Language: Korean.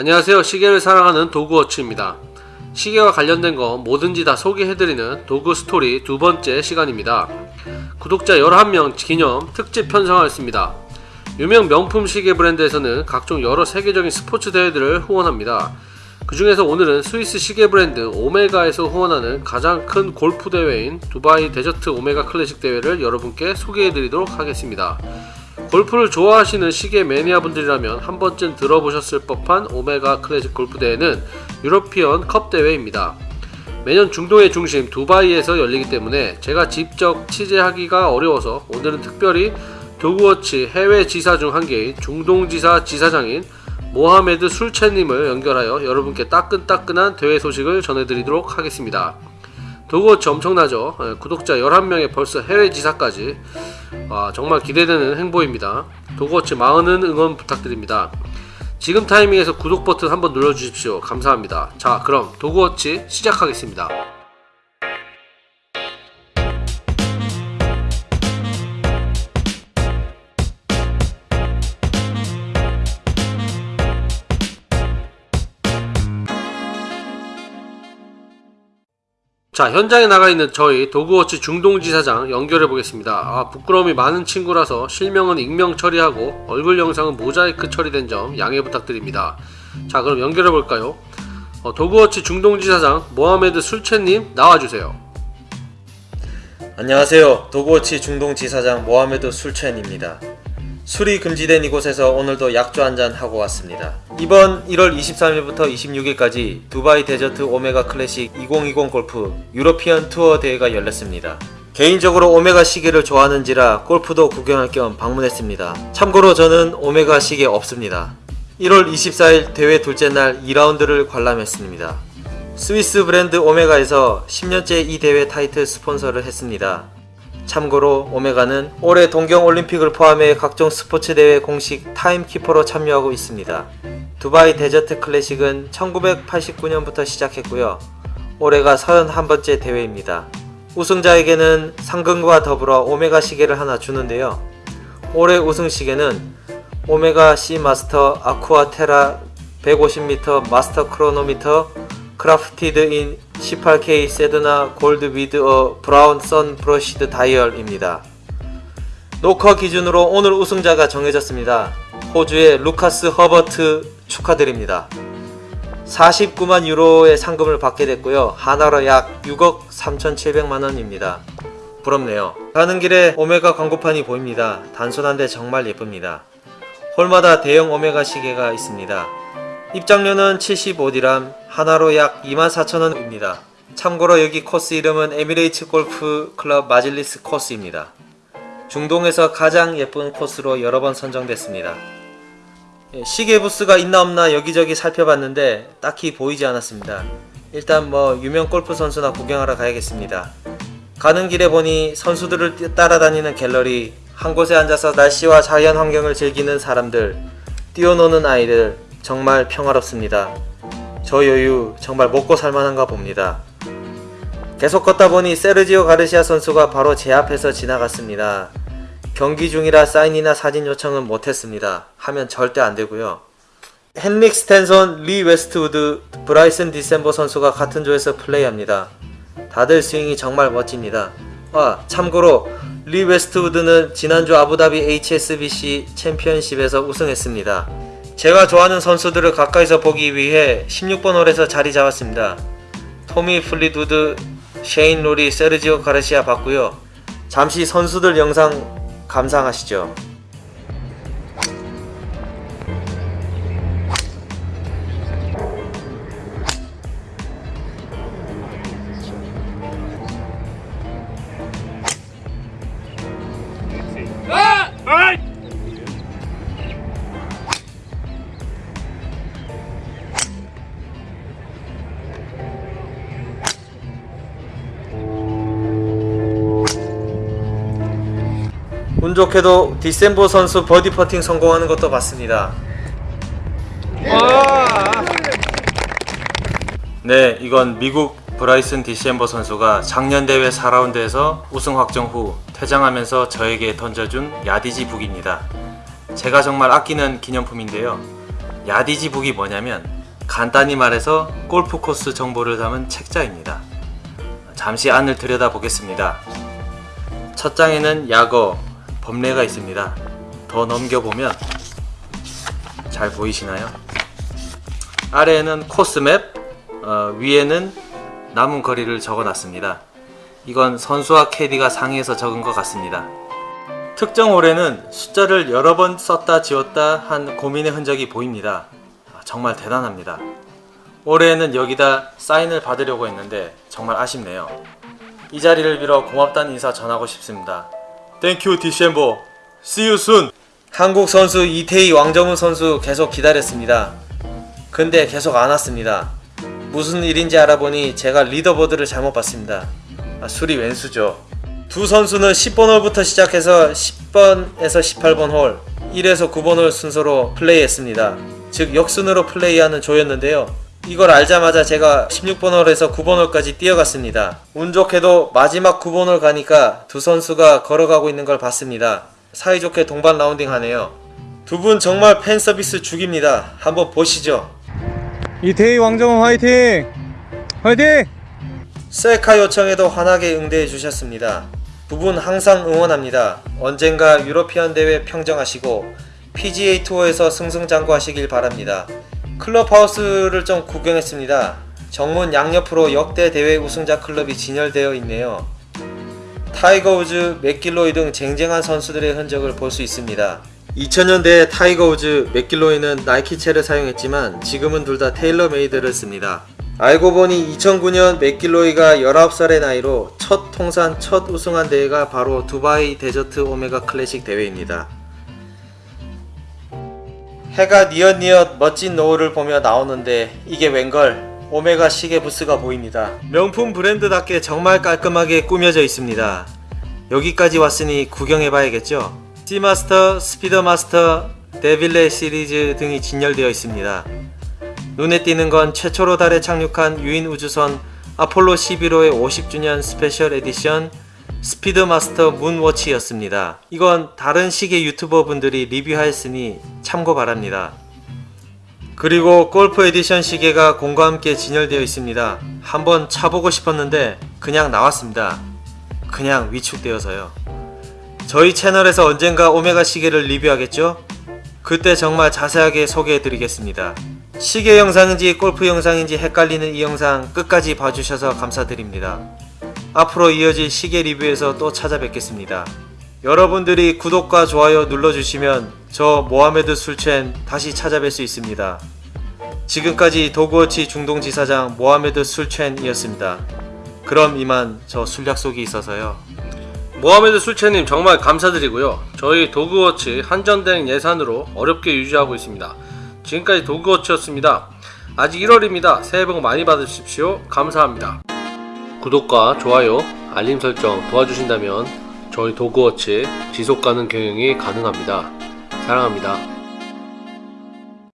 안녕하세요. 시계를 사랑하는 도그워치입니다. 시계와 관련된 거 뭐든지 다 소개해드리는 도그 스토리 두 번째 시간입니다. 구독자 11명 기념 특집 편성하였습니다. 유명 명품 시계 브랜드에서는 각종 여러 세계적인 스포츠 대회들을 후원합니다. 그 중에서 오늘은 스위스 시계 브랜드 오메가에서 후원하는 가장 큰 골프 대회인 두바이 데저트 오메가 클래식 대회를 여러분께 소개해드리도록 하겠습니다. 골프를 좋아하시는 시계 매니아분들이라면 한 번쯤 들어보셨을 법한 오메가 클래식 골프 대회는 유러피언 컵 대회입니다. 매년 중동의 중심 두바이에서 열리기 때문에 제가 직접 취재하기가 어려워서 오늘은 특별히 도그워치 해외 지사 중 한 개인 중동지사 지사장인 모하메드 술채님을 연결하여 여러분께 따끈따끈한 대회 소식을 전해드리도록 하겠습니다. 도그워치 엄청나죠? 예, 구독자 11명에 벌써 해외 지사까지 와, 정말 기대되는 행보입니다. 도그워치 많은 응원 부탁드립니다. 지금 타이밍에서 구독 버튼 한번 눌러주십시오. 감사합니다. 자 그럼 도그워치 시작하겠습니다. 자 현장에 나가 있는 저희 도그워치 중동지사장 연결해 보겠습니다. 아 부끄러움이 많은 친구라서 실명은 익명 처리하고 얼굴 영상은 모자이크 처리된 점 양해 부탁드립니다. 자 그럼 연결해 볼까요? 어, 도그워치 중동지사장 모하메드 술첸님 나와주세요. 안녕하세요. 도그워치 중동지사장 모하메드 술첸입니다. 술이 금지된 이곳에서 오늘도 약주 한잔 하고 왔습니다. 이번 1월 23일부터 26일까지 두바이 데저트 오메가 클래식 2020 골프 유로피언 투어 대회가 열렸습니다. 개인적으로 오메가 시계를 좋아하는지라 골프도 구경할 겸 방문했습니다. 참고로 저는 오메가 시계 없습니다. 1월 24일 대회 둘째 날 2라운드를 관람했습니다. 스위스 브랜드 오메가에서 10년째 이 대회 타이틀 스폰서를 했습니다. 참고로 오메가는 올해 동경올림픽을 포함해 각종 스포츠 대회 공식 timekeeper로 참여하고 있습니다. 두바이 데저트 클래식은 1989년부터 시작했고요. 올해가 31번째 대회입니다. 우승자에게는 상금과 더불어 오메가 시계를 하나 주는데요. 올해 우승 시계는 오메가 Seamaster Aqua Terra 150m Master Chronometer crafted in 18K Sedna gold with a brown sun-brushed dial입니다. 녹화 기준으로 오늘 우승자가 정해졌습니다. 호주의 루카스 허버트 축하드립니다. 49만 유로의 상금을 받게 됐고요. 한화로 약 6억 3,700만원입니다. 부럽네요. 가는 길에 오메가 광고판이 보입니다. 단순한데 정말 예쁩니다. 홀마다 대형 오메가 시계가 있습니다. 입장료는 75디람, 한화로 약 24,000원입니다. 참고로 여기 코스 이름은 에미레이츠 골프 클럽 마질리스 코스입니다. 중동에서 가장 예쁜 코스로 여러 번 선정됐습니다. 예, 시계 부스가 있나 없나 여기저기 살펴봤는데 딱히 보이지 않았습니다. 일단 뭐 유명 골프 선수나 구경하러 가야겠습니다. 가는 길에 보니 선수들을 따라다니는 갤러리, 한 곳에 앉아서 날씨와 자연 환경을 즐기는 사람들, 뛰어노는 아이들, 정말 평화롭습니다. 저 여유 정말 먹고 살만한가 봅니다. 계속 걷다 보니 세르지오 가르시아 선수가 바로 제 앞에서 지나갔습니다. 경기 중이라 사인이나 사진 요청은 못했습니다. 하면 절대 안되고요. 헨릭 스텐손, 리 웨스트우드, 브라이슨 디섐보 선수가 같은 조에서 플레이합니다. 다들 스윙이 정말 멋집니다. 아 참고로 리 웨스트우드는 지난주 아부다비 HSBC 챔피언십에서 우승했습니다. 제가 좋아하는 선수들을 가까이서 보기 위해 16번 홀에서 자리 잡았습니다. 토미 플리트우드, 셰인 로리, 세르지오 가르시아 봤고요. 잠시 선수들 영상 감상하시죠. 운 좋게도 디섐보 선수 버디 퍼팅 성공하는 것도 봤습니다. 네, 이건 미국 브라이슨 디섐보 선수가 작년 대회 4라운드에서 우승 확정 후 퇴장하면서 저에게 던져준 yardage book입니다. 제가 정말 아끼는 기념품인데요. yardage book이 뭐냐면 간단히 말해서 골프 코스 정보를 담은 책자입니다. 잠시 안을 들여다 보겠습니다. 첫 장에는 약어, 법례가 있습니다. 더 넘겨보면 잘 보이시나요? 아래에는 코스맵, 어, 위에는 남은 거리를 적어놨습니다. 이건 선수와 캐디가 상의해서 적은 것 같습니다. 특정 홀에는 숫자를 여러 번 썼다 지웠다 한 고민의 흔적이 보입니다. 아, 정말 대단합니다. 올해에는 여기다 사인을 받으려고 했는데 정말 아쉽네요. 이 자리를 빌어 고맙다는 인사 전하고 싶습니다. Thank you 디섐보. See you soon. 한국 선수 이태희 왕정훈 선수 계속 기다렸습니다. 근데 계속 안 왔습니다. 무슨 일인지 알아보니 제가 leaderboard를 잘못 봤습니다. 아, 술이 웬수죠. 두 선수는 10번 홀부터 시작해서 10번에서 18번 홀, 1에서 9번 홀 순서로 플레이했습니다. 즉 역순으로 플레이하는 조였는데요. 이걸 알자마자 제가 16번 홀에서 9번 홀까지 뛰어갔습니다. 운 좋게도 마지막 9번 홀 가니까 두 선수가 걸어가고 있는 걸 봤습니다. 사이좋게 동반 라운딩 하네요. 두 분 정말 팬 서비스 죽입니다. 한번 보시죠. 이태희 왕정훈 화이팅! 화이팅! 셀카 요청에도 환하게 응대해 주셨습니다. 두 분 항상 응원합니다. 언젠가 유로피언 대회 평정하시고 PGA 투어에서 승승장구하시길 바랍니다. 클럽하우스를 좀 구경했습니다. 정문 양옆으로 역대 대회 우승자 클럽이 진열되어 있네요. 타이거 우즈, 맥길로이 등 쟁쟁한 선수들의 흔적을 볼 수 있습니다. 2000년대에 타이거 우즈, 맥길로이는 나이키채를 사용했지만 지금은 둘 다 테일러 메이드를 씁니다. 알고 보니 2009년 맥길로이가 19살의 나이로 첫 통산 첫 우승한 대회가 바로 두바이 데저트 오메가 클래식 대회입니다. 해가 뉘엿뉘엿 멋진 노을을 보며 나오는데 이게 웬걸 오메가 시계 부스가 보입니다. 명품 브랜드답게 정말 깔끔하게 꾸며져 있습니다. 여기까지 왔으니 구경해봐야겠죠? 시마스터, 스피드마스터, 데빌레 시리즈 등이 진열되어 있습니다. 눈에 띄는 건 최초로 달에 착륙한 유인 우주선 아폴로 11호의 50주년 special edition 스피드마스터 문워치였습니다. 이건 다른 시계 유튜버 분들이 리뷰하였으니 참고 바랍니다. 그리고 골프 에디션 시계가 공과 함께 진열되어 있습니다. 한번 차보고 싶었는데 그냥 나왔습니다. 그냥 위축되어서요. 저희 채널에서 언젠가 오메가 시계를 리뷰하겠죠? 그때 정말 자세하게 소개해 드리겠습니다. 시계 영상인지 골프 영상인지 헷갈리는 이 영상 끝까지 봐주셔서 감사드립니다. 앞으로 이어질 시계 리뷰에서 또 찾아뵙겠습니다. 여러분들이 구독과 좋아요 눌러주시면 저 모하메드 술첸 다시 찾아뵐 수 있습니다. 지금까지 도구워치 중동지사장 모하메드 술첸이었습니다. 그럼 이만 저 술 약속이 있어서요. 모하메드 술채님 정말 감사드리고요. 저희 도그워치 한전된 예산으로 어렵게 유지하고 있습니다. 지금까지 도그워치였습니다. 아직 1월입니다. 새해 복 많이 받으십시오. 감사합니다. 구독과 좋아요, 알림 설정 도와주신다면 저희 도그워치 지속 가능 경영이 가능합니다. 사랑합니다.